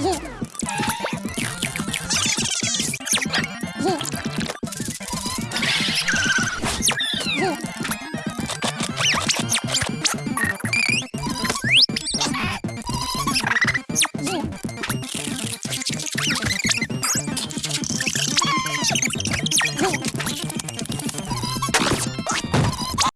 Woo!